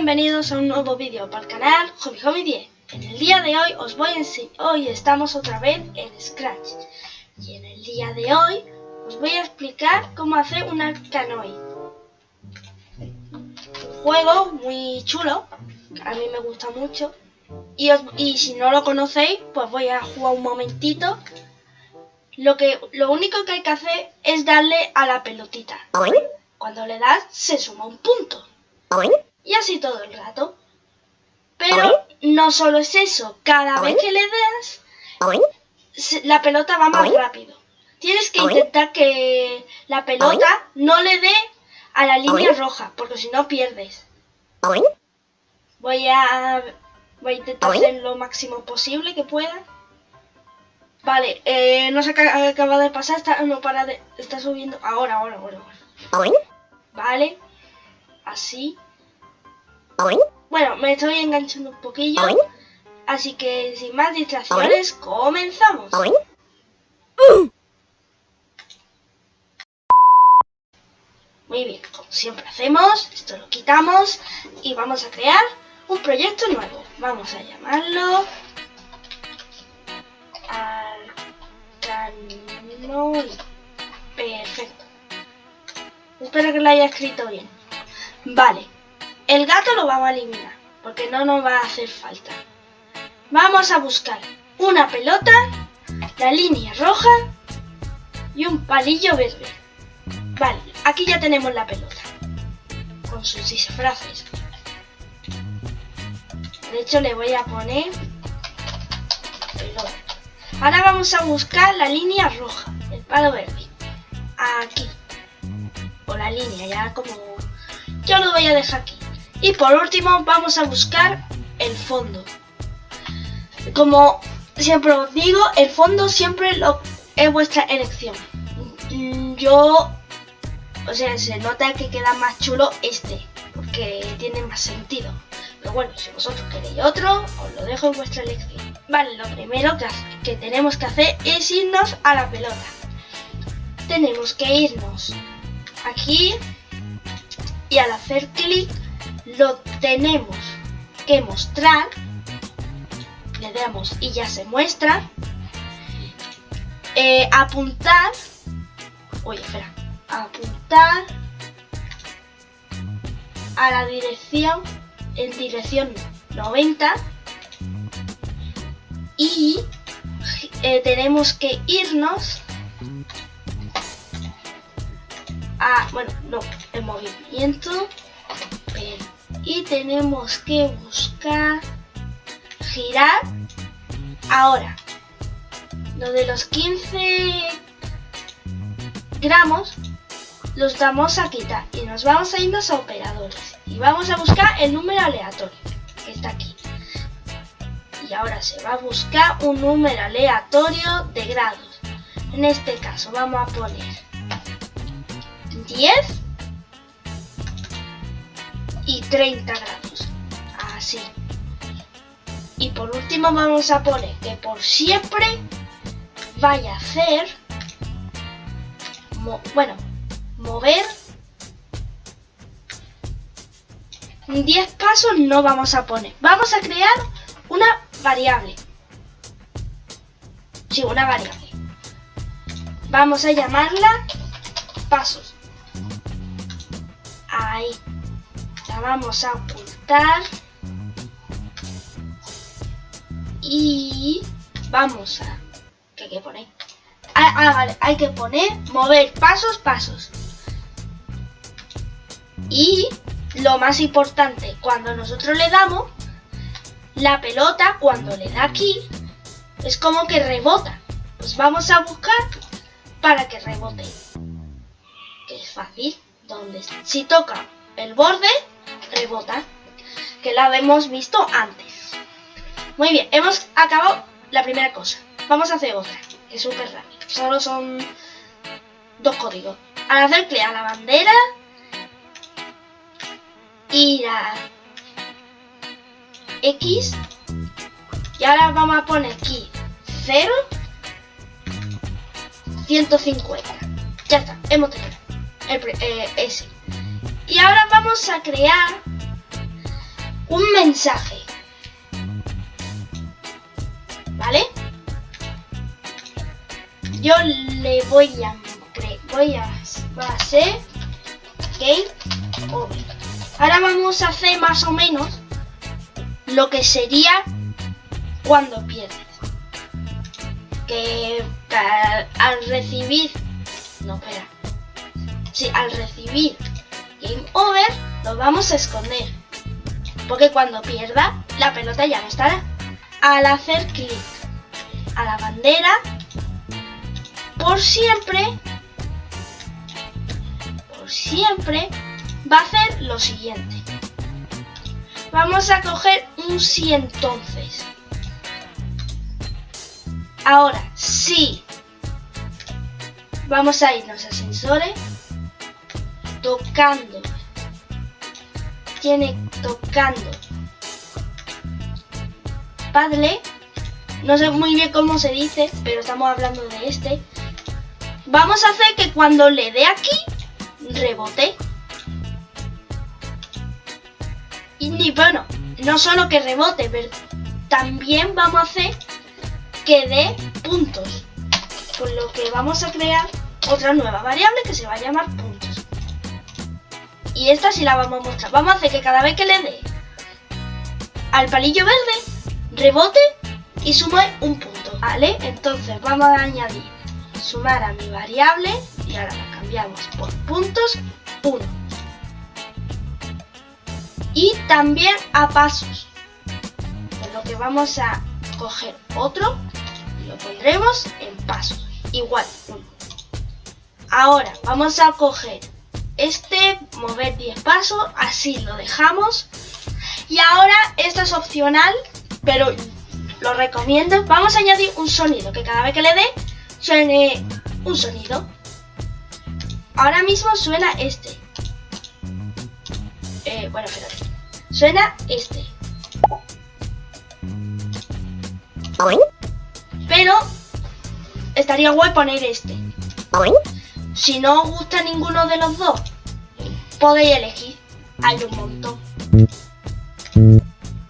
bienvenidos a un nuevo vídeo para el canal Hobby Hobby 10 En el día de hoy os voy a enseñar, hoy estamos otra vez en Scratch. Y en el día de hoy os voy a explicar cómo hacer una canoe. Un juego muy chulo, a mí me gusta mucho. Y, y si no lo conocéis, pues voy a jugar un momentito. Lo, que, lo único que hay que hacer es darle a la pelotita. Cuando le das, se suma un punto y así todo el rato. Pero no solo es eso, cada vez que le das, la pelota va más rápido. Tienes que intentar que la pelota no le dé a la línea roja, porque si no pierdes. Voy a, voy a intentar hacer lo máximo posible que pueda. Vale, eh, no se acaba de pasar, está, no para de, está subiendo. Ahora, ahora, ahora. Vale, así. Bueno, me estoy enganchando un poquillo. Así que sin más distracciones, comenzamos. Muy bien, como siempre hacemos, esto lo quitamos y vamos a crear un proyecto nuevo. Vamos a llamarlo Arcanoid. Perfecto. Espero que lo haya escrito bien. Vale. El gato lo vamos a eliminar, porque no nos va a hacer falta. Vamos a buscar una pelota, la línea roja y un palillo verde. Vale, aquí ya tenemos la pelota, con sus disfraces. De hecho le voy a poner pelota. Ahora vamos a buscar la línea roja, el palo verde. Aquí. O la línea, ya como... Yo lo voy a dejar aquí. Y por último vamos a buscar el fondo. Como siempre os digo, el fondo siempre lo, es vuestra elección. Yo, o sea, se nota que queda más chulo este, porque tiene más sentido. Pero bueno, si vosotros queréis otro, os lo dejo en vuestra elección. Vale, lo primero que tenemos que hacer es irnos a la pelota. Tenemos que irnos aquí y al hacer clic lo tenemos que mostrar. Le damos y ya se muestra. Eh, apuntar. Oye, espera. Apuntar a la dirección en dirección 90 y eh, tenemos que irnos a, bueno, no, el movimiento, y tenemos que buscar girar ahora. Lo de los 15 gramos los vamos a quitar y nos vamos a irnos a operadores. Y vamos a buscar el número aleatorio que está aquí. Y ahora se va a buscar un número aleatorio de grados. En este caso vamos a poner 10 y 30 grados. Así. Y por último vamos a poner que por siempre vaya a hacer, bueno, mover 10 pasos no vamos a poner. Vamos a crear una variable. Sí, una variable. Vamos a llamarla pasos. Ahí vamos a ocultar y vamos a ¿qué hay que poner? Ah, ah, hay que poner mover pasos, pasos. Y lo más importante, cuando nosotros le damos la pelota, cuando le da aquí es como que rebota. Pues vamos a buscar para que rebote. Que es fácil donde si toca el borde rebota, que la hemos visto antes. Muy bien, hemos acabado la primera cosa. Vamos a hacer otra, que es súper rápido. Solo son dos códigos. Al hacer clic a la bandera, ir a X, y ahora vamos a poner aquí 0, 150. Ya está, hemos tenido el, eh. Y ahora vamos a crear mensaje. ¿Vale? Yo le voy a voy a, va a game. Ahora vamos a hacer más o menos lo que sería cuando pierdes. Que al recibir, no espera, si al recibir game over lo vamos a esconder. Porque cuando pierda la pelota ya no estará. Al hacer clic a la bandera, por siempre siempre va a hacer lo siguiente. Vamos a coger un sí entonces. Ahora, sí. Vamos a irnos a sensores. Tocando. Tiene tocando. Padre. No sé muy bien cómo se dice, pero estamos hablando de este. Vamos a hacer que cuando le dé aquí, rebote. Y bueno, no solo que rebote, pero también vamos a hacer que dé puntos. Por lo que vamos a crear otra nueva variable que se va a llamar. Y esta sí la vamos a mostrar. Vamos a hacer que cada vez que le dé al palillo verde, rebote y sume un punto. ¿Vale? Entonces vamos a añadir sumar a mi variable y ahora la cambiamos por puntos 1. Y también a pasos. Por lo que vamos a coger otro y lo pondremos en pasos. Igual, 1. Ahora vamos a coger este, mover 10 pasos, así lo dejamos. Y ahora esto es opcional, pero lo recomiendo. Vamos a añadir un sonido que cada vez que le dé suene un sonido. Ahora mismo suena este. Eh, bueno, espérate. Suena este. Pero estaría guay poner este. Si no os gusta ninguno de los dos, podéis elegir. Hay un montón.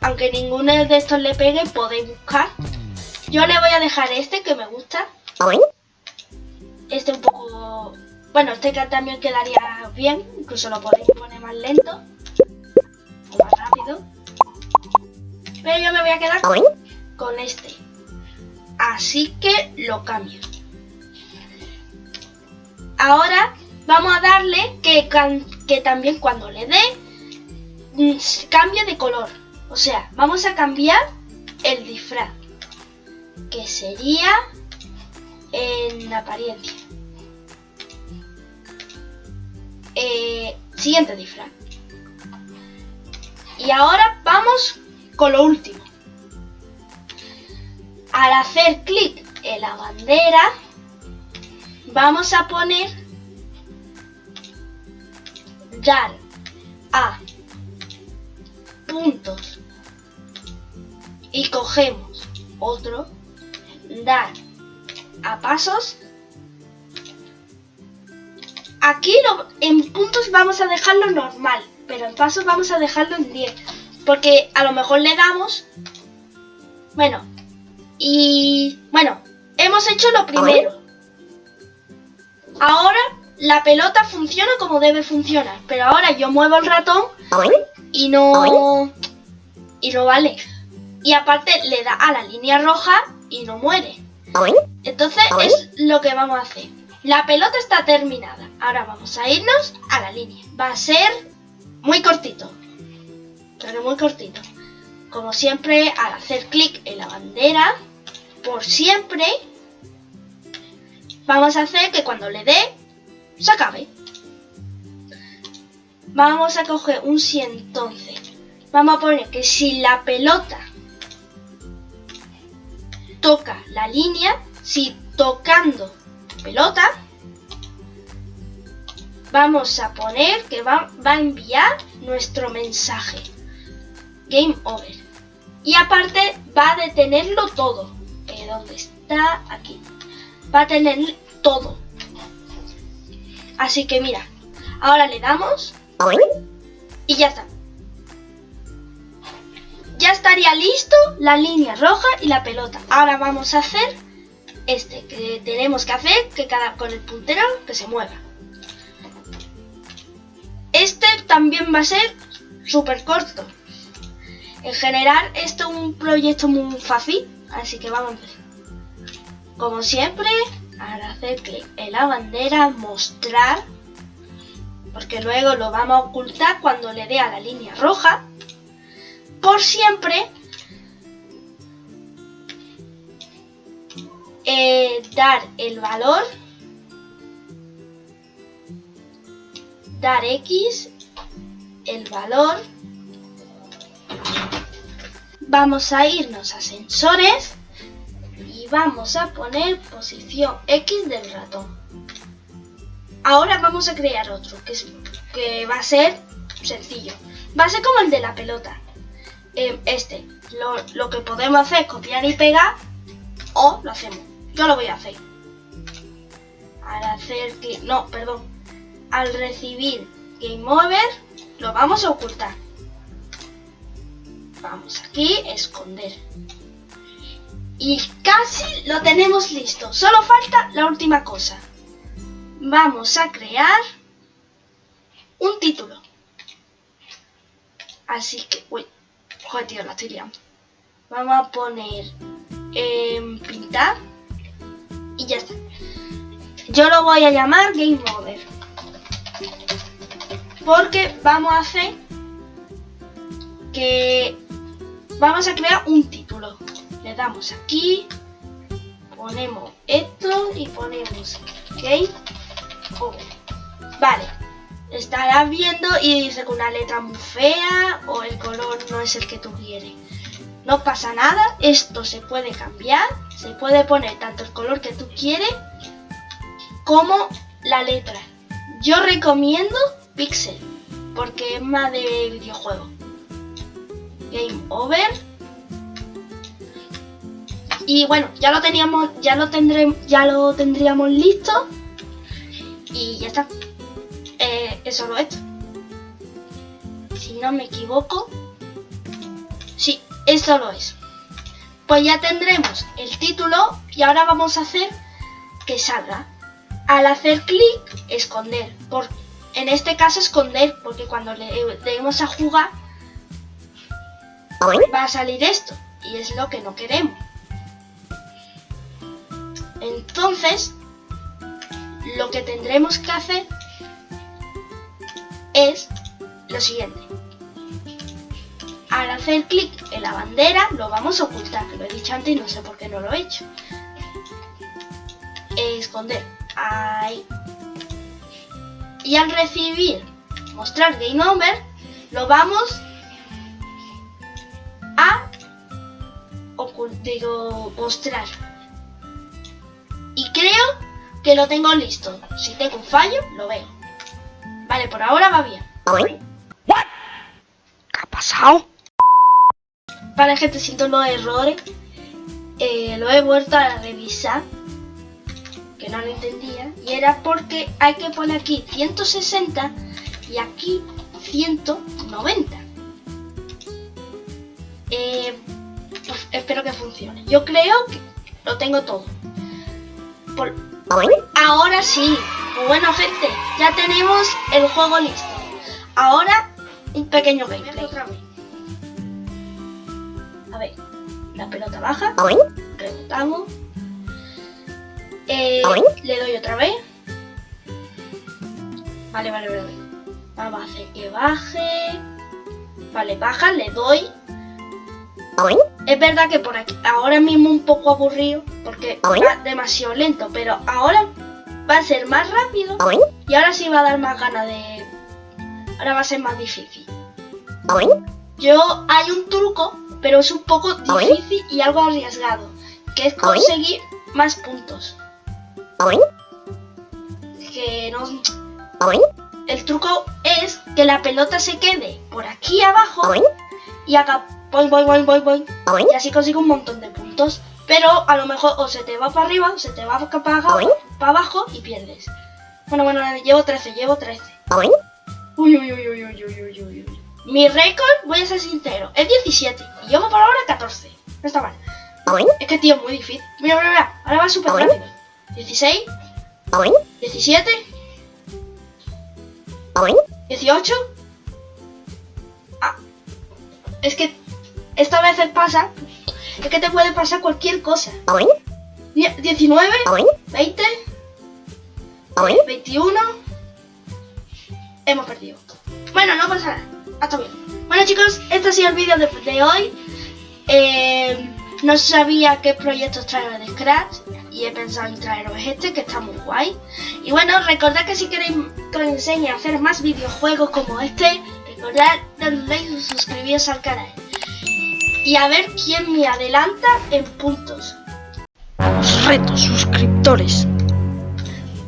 Aunque ninguno de estos le pegue, podéis buscar. Yo le voy a dejar este que me gusta. Este un poco... Bueno, este también quedaría bien. Incluso lo podéis poner más lento. O más rápido. Pero yo me voy a quedar con este. Así que lo cambio. Ahora vamos a darle que, también cuando le dé mm, cambie de color. O sea, vamos a cambiar el disfraz. Que sería en apariencia. Eh, siguiente disfraz. Y ahora vamos con lo último. Al hacer clic en la bandera, vamos a poner dar a puntos y cogemos otro, dar a pasos. Aquí en puntos vamos a dejarlo normal, pero en pasos vamos a dejarlo en 10. Porque a lo mejor le damos... Bueno, y bueno, hemos hecho lo primero. Ahora la pelota funciona como debe funcionar, pero ahora yo muevo el ratón y no... Y no vale. Y aparte le da a la línea roja y no muere. Entonces es lo que vamos a hacer. La pelota está terminada. Ahora vamos a irnos a la línea. Va a ser muy cortito. Pero muy cortito. Como siempre, al hacer clic en la bandera, por siempre, vamos a hacer que cuando le dé, se acabe. Vamos a coger un si entonces. Vamos a poner que si la pelota toca la línea, si tocando pelota, vamos a poner que va, a enviar nuestro mensaje. Game over. Y aparte va a detenerlo todo. Eh, ¿Dónde está? Aquí. Va a tener todo. Así que mira, ahora le damos y ya está. estaría listo la línea roja y la pelota. Ahora vamos a hacer este, que tenemos que hacer que cada con el puntero que se mueva. Este también va a ser súper corto. En general, esto es un proyecto muy fácil, así que vamos a empezar. Como siempre, ahora hacer en la bandera, mostrar, porque luego lo vamos a ocultar cuando le dé a la línea roja. Por siempre, eh, dar el valor, dar X, el valor, vamos a irnos a sensores vamos a poner posición X del ratón. Ahora vamos a crear otro, que, es, que va a ser sencillo. Va a ser como el de la pelota. Eh, este, lo, lo que podemos hacer es copiar y pegar o lo hacemos. Yo lo voy a hacer. Al hacer que... No, perdón. Al recibir Game Over, lo vamos a ocultar. Vamos aquí, esconder. Y casi lo tenemos listo. Solo falta la última cosa. Vamos a crear un título. Así que... Uy, joder, tío, la estoy liando. Vamos a poner... Eh, pintar. Y ya está. Yo lo voy a llamar Game Over. Porque vamos a hacer que vamos a crear un título. Damos aquí, ponemos esto y ponemos Game Over. Vale, estarás viendo y dice que una letra muy fea o el color no es el que tú quieres. No pasa nada, esto se puede cambiar, se puede poner tanto el color que tú quieres como la letra. Yo recomiendo Pixel porque es más de videojuego. Game over. Y bueno, ya lo teníamos, ya lo ya lo tendríamos listo. Y ya está. Eh, eso lo he hecho. Si no me equivoco. Sí, eso lo es. Pues ya tendremos el título y ahora vamos a hacer que salga. Al hacer clic, esconder. Por, en este caso esconder, porque cuando le demos a jugar va a salir esto. Y es lo que no queremos. Entonces, lo que tendremos que hacer es lo siguiente. Al hacer clic en la bandera lo vamos a ocultar, lo he dicho antes y no sé por qué no lo he hecho. Esconder. Ahí. Y al recibir mostrar Game Over, lo vamos a digo, mostrar. Creo que lo tengo listo. Si tengo un fallo, lo veo. Vale, por ahora va bien. ¿Qué ha pasado? Para que te siento los errores, eh, lo he vuelto a revisar, que no lo entendía, y era porque hay que poner aquí 160 y aquí 190. Eh, pues espero que funcione. Yo creo que lo tengo todo. Ahora sí. Pues bueno, gente, ya tenemos el juego listo. Ahora, un pequeño gameplay. Otra vez. A ver, la pelota baja. Rebotamos. Eh, le doy otra vez. Vale, vale, vale. Vamos a hacer que baje. Vale, baja, le doy. Es verdad que por aquí ahora mismo un poco aburrido porque va demasiado lento, pero ahora va a ser más rápido y ahora sí va a dar más ganas de... Ahora va a ser más difícil. Yo hay un truco, pero es un poco difícil y algo arriesgado, que es conseguir más puntos. Que no... El truco es que la pelota se quede por aquí abajo y haga voy, voy, voy, voy, voy. Y así consigo un montón de puntos. Pero a lo mejor o se te va para arriba, o se te va para abajo, para abajo y pierdes. Bueno, bueno, llevo 13, llevo 13. Uy, uy, uy, uy, uy, uy, uy, uy. Mi récord, voy a ser sincero, es 17. Y llevo por ahora 14. No está mal. Es que, tío, es muy difícil. Mira, mira, mira. Ahora va súper rápido. 16. 17. 18. Ah. Es que esta veces pasa. Es que te puede pasar cualquier cosa. 19. 20. 21. Hemos perdido. Bueno, no pasa nada. Hasta bien. Bueno chicos, este ha sido el vídeo de, de hoy. Eh, no sabía qué proyectos traer de Scratch y he pensado en traeros este que está muy guay. Y bueno, recordad que si queréis que os enseñe a hacer más videojuegos como este, recordad darle like y suscribiros al canal. Y a ver quién me adelanta en puntos. Los retos suscriptores.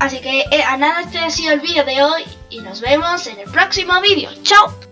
Así que eh, a nada, este ha sido el vídeo de hoy y nos vemos en el próximo vídeo. ¡Chao!